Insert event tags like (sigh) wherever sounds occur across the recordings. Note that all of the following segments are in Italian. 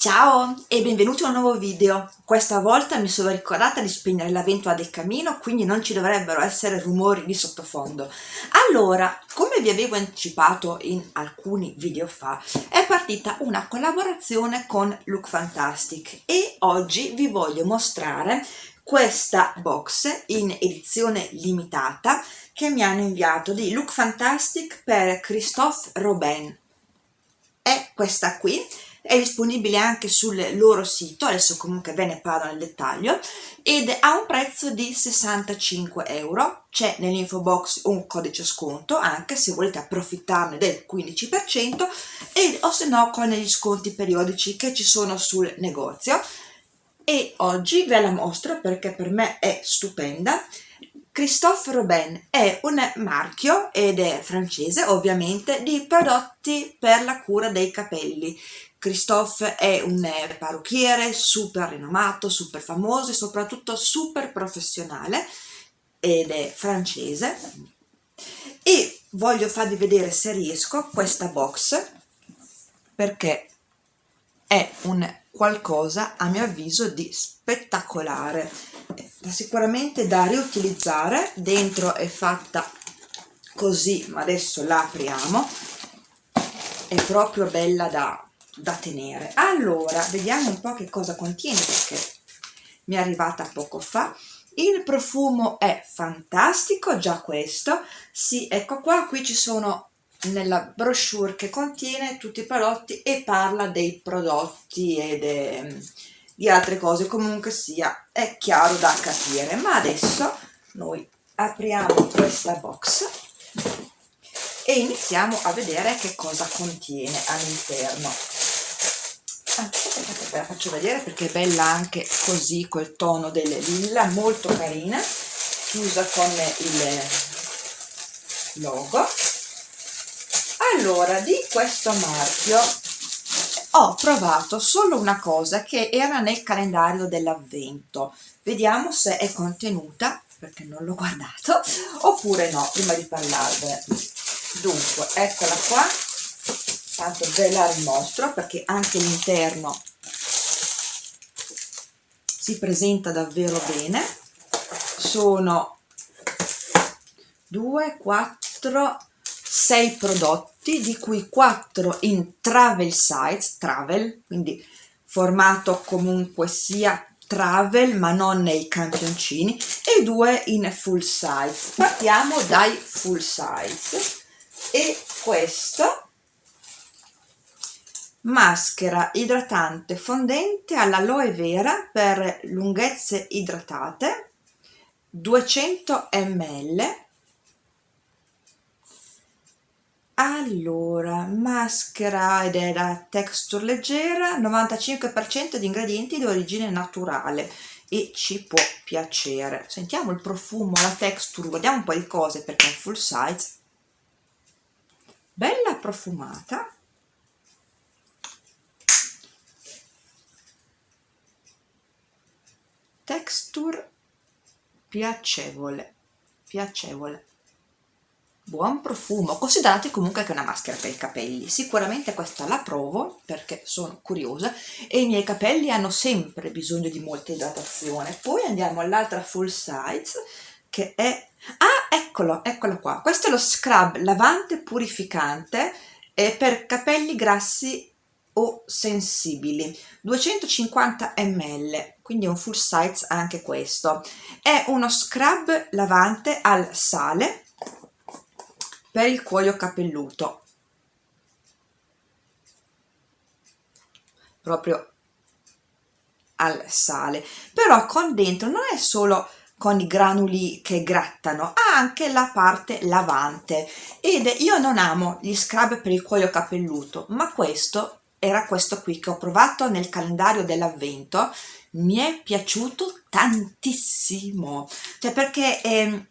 Ciao e benvenuti a un nuovo video. Questa volta mi sono ricordata di spegnere la ventola del camino, quindi non ci dovrebbero essere rumori di sottofondo. Allora, come vi avevo anticipato in alcuni video fa, è partita una collaborazione con Look Fantastic e oggi vi voglio mostrare questa box in edizione limitata che mi hanno inviato di Look Fantastic per Christophe Robin. È questa qui è disponibile anche sul loro sito, adesso comunque ve ne parlo nel dettaglio, ed ha un prezzo di 65 euro, c'è nell'info box un codice sconto anche se volete approfittarne del 15% e, o se no con gli sconti periodici che ci sono sul negozio. E oggi ve la mostro perché per me è stupenda. Christophe Robin è un marchio, ed è francese ovviamente, di prodotti per la cura dei capelli. Christophe è un parrucchiere super rinomato, super famoso e soprattutto super professionale ed è francese. E voglio farvi vedere se riesco questa box perché è un qualcosa a mio avviso di spettacolare sicuramente da riutilizzare. Dentro è fatta così ma adesso la apriamo. È proprio bella da, da tenere. Allora vediamo un po' che cosa contiene perché mi è arrivata poco fa. Il profumo è fantastico già questo. Sì ecco qua qui ci sono nella brochure che contiene tutti i prodotti e parla dei prodotti ed è, di altre cose. Comunque sia è chiaro da capire. Ma adesso noi apriamo questa box e iniziamo a vedere che cosa contiene all'interno ah, ve la faccio vedere perché è bella anche così col tono del lilla molto carina chiusa con il logo. Allora di questo marchio ho provato solo una cosa che era nel calendario dell'avvento. Vediamo se è contenuta perché non l'ho guardato oppure no prima di parlarvene. Dunque eccola qua tanto ve la rimostro perché anche l'interno si presenta davvero bene sono 2 4 6 prodotti di cui 4 in travel size, travel, quindi formato comunque sia travel ma non nei campioncini e 2 in full size. Partiamo dai full size e questo maschera idratante fondente all'aloe vera per lunghezze idratate 200 ml. Allora maschera ed è la texture leggera 95% di ingredienti di origine naturale e ci può piacere. Sentiamo il profumo la texture guardiamo un po' di cose perché è full size. Bella profumata texture piacevole piacevole. Buon profumo considerate comunque che è una maschera per i capelli. Sicuramente questa la provo perché sono curiosa e i miei capelli hanno sempre bisogno di molta idratazione. Poi andiamo all'altra full size che è ah eccolo eccolo qua. Questo è lo scrub lavante purificante per capelli grassi o sensibili. 250 ml quindi un full size anche questo. È uno scrub lavante al sale per il cuoio capelluto. Proprio al sale. Però con dentro non è solo con i granuli che grattano ha anche la parte lavante. Ed io non amo gli scrub per il cuoio capelluto ma questo era questo qui che ho provato nel calendario dell'avvento. Mi è piaciuto tantissimo. Cioè perché eh,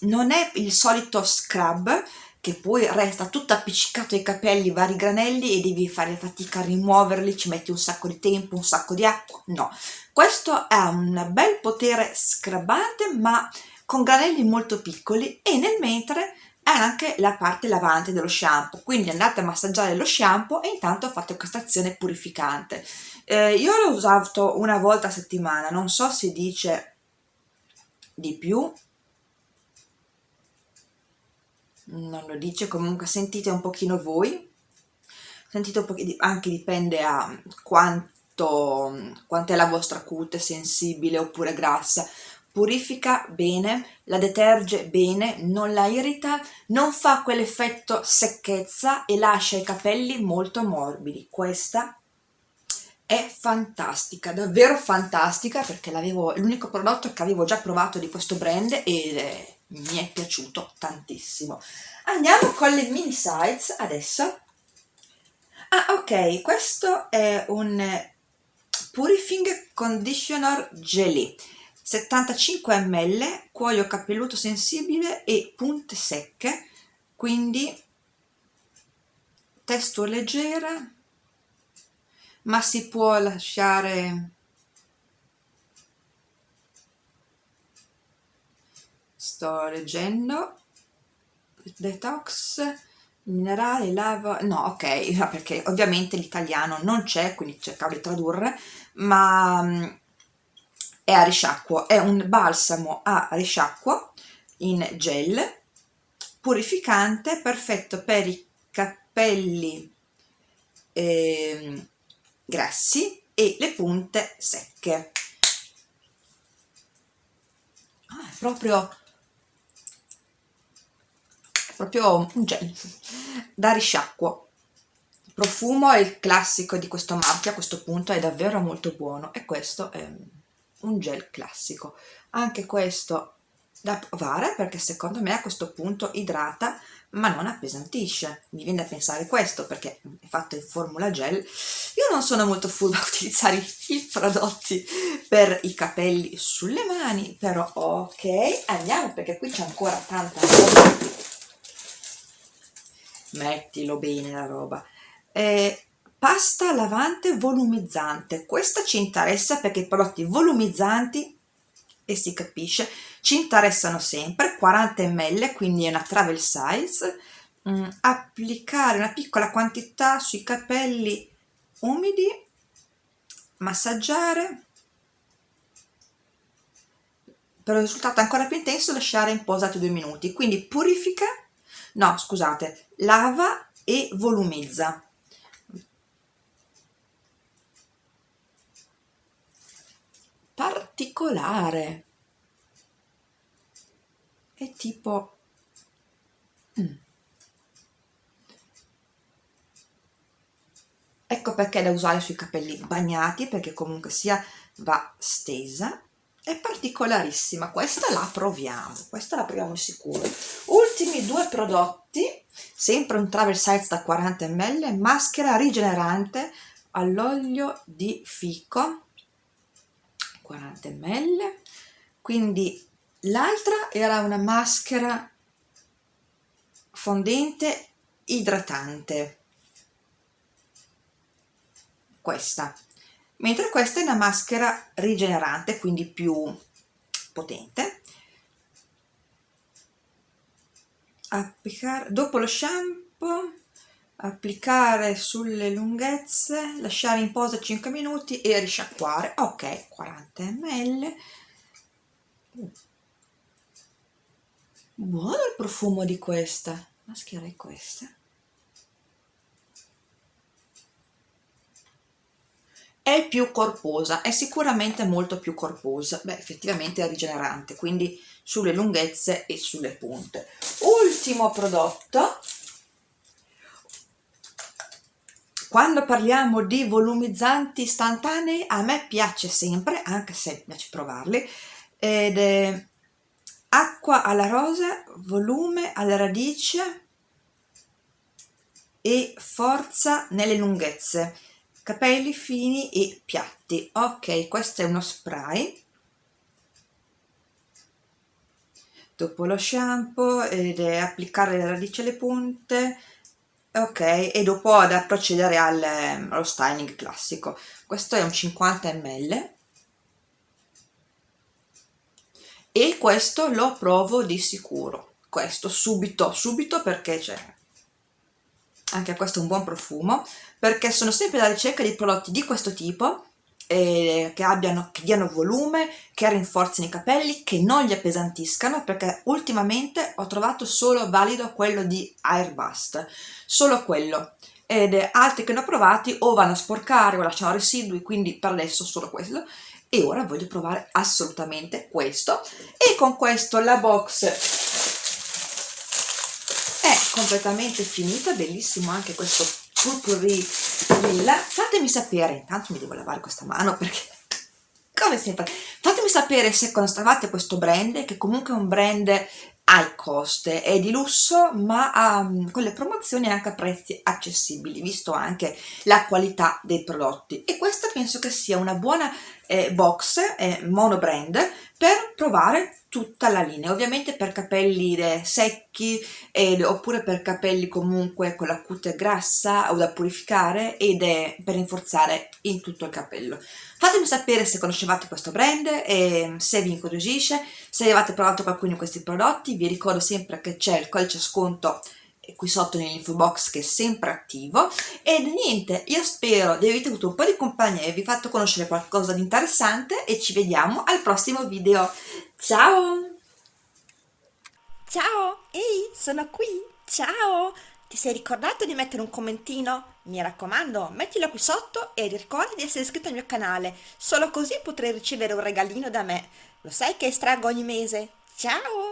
non è il solito scrub che poi resta tutto appiccicato ai capelli, vari granelli e devi fare fatica a rimuoverli, ci metti un sacco di tempo, un sacco di acqua, no. Questo ha un bel potere scrubbante ma con granelli molto piccoli e nel mentre anche la parte lavante dello shampoo. Quindi andate a massaggiare lo shampoo e intanto fate questa azione purificante. Eh, io l'ho usato una volta a settimana non so se dice di più. Non lo dice comunque sentite un pochino voi. Sentite un pochino anche dipende a quanto quanto è la vostra cute sensibile oppure grassa purifica bene, la deterge bene, non la irrita, non fa quell'effetto secchezza e lascia i capelli molto morbidi. Questa è fantastica, davvero fantastica perché l'unico prodotto che avevo già provato di questo brand e mi è piaciuto tantissimo. Andiamo con le mini size adesso. Ah ok, questo è un Purifying Conditioner Jelly 75 ml, cuoio capelluto sensibile e punte secche, quindi testo leggera, ma si può lasciare sto leggendo. Detox minerale lava no ok perché ovviamente l'italiano non c'è quindi cercavo di tradurre ma mm, è a risciacquo, è un balsamo a risciacquo in gel purificante, perfetto per i capelli eh, grassi e le punte secche. Ah, è proprio è proprio un gel (laughs) da risciacquo il profumo è il classico di questo marchio a questo punto è davvero molto buono e questo è un gel classico. Anche questo da provare perché secondo me a questo punto idrata ma non appesantisce. Mi viene da pensare questo perché è fatto in formula gel. Io non sono molto full a (laughs) utilizzare i prodotti per i capelli sulle mani però ok andiamo perché qui c'è ancora tanta roba. Mettilo bene la roba. Eh, pasta lavante volumizzante. Questa ci interessa perché i prodotti volumizzanti e si capisce ci interessano sempre 40 ml quindi è una travel size. Mm, applicare una piccola quantità sui capelli umidi massaggiare per un risultato ancora più intenso lasciare in posato due minuti. Quindi purifica no scusate lava e volumizza particolare. È tipo mm. ecco perché da usare sui capelli bagnati perché comunque sia va stesa. È particolarissima questa la proviamo questa la proviamo sicuro. Ultimi due prodotti sempre un travel size da 40 ml maschera rigenerante all'olio di fico 40 ml. Quindi l'altra era una maschera fondente idratante. Questa. Mentre questa è una maschera rigenerante quindi più potente. Applicare dopo lo shampoo applicare sulle lunghezze lasciare in posa 5 minuti e risciacquare. Ok 40 ml buono il profumo di questa. Mascherei questa? È più corposa è sicuramente molto più corposa. Beh effettivamente è rigenerante quindi sulle lunghezze e sulle punte. Ultimo prodotto quando parliamo di volumizzanti istantanei a me piace sempre anche se piace provarli ed è acqua alla rosa volume alla radice e forza nelle lunghezze capelli fini e piatti. Ok questo è uno spray. Dopo lo shampoo ed è applicare la radice alle punte ok e dopo da procedere al, ehm, allo styling classico. Questo è un 50 ml e questo lo provo di sicuro. Questo subito, subito perché c'è anche questo è un buon profumo perché sono sempre alla ricerca di prodotti di questo tipo eh, che, abbiano, che diano volume, che rinforzino i capelli, che non li appesantiscano perché ultimamente ho trovato solo valido quello di Airbust, solo quello. Ed altri che ne ho provati o vanno a sporcare o lasciano residui quindi per adesso solo quello. E ora voglio provare assolutamente questo. E con questo la box è completamente finita bellissimo anche questo purpurri lilla fatemi sapere. Intanto mi devo lavare questa mano perché (laughs) come sempre fatemi sapere se conoscevate questo brand che comunque è un brand high cost, è di lusso ma ha, con le promozioni anche a prezzi accessibili visto anche la qualità dei prodotti. E questa penso che sia una buona eh, box eh, mono brand per provare tutta la linea ovviamente per capelli secchi ed, oppure per capelli comunque con la cute grassa o da purificare ed è per rinforzare in tutto il capello. Fatemi sapere se conoscevate questo brand e se vi incuriosisce se avete provato qualcuno di questi prodotti. Vi ricordo sempre che c'è il codice sconto qui sotto nell'info box che è sempre attivo e niente io spero di avervi avuto un po' di compagnia e vi fatto conoscere qualcosa di interessante e ci vediamo al prossimo video ciao ciao ehi sono qui ciao ti sei ricordato di mettere un commentino? Mi raccomando, mettilo qui sotto e ricorda di essere iscritto al mio canale, solo così potrai ricevere un regalino da me. Lo sai che estraggo ogni mese? Ciao!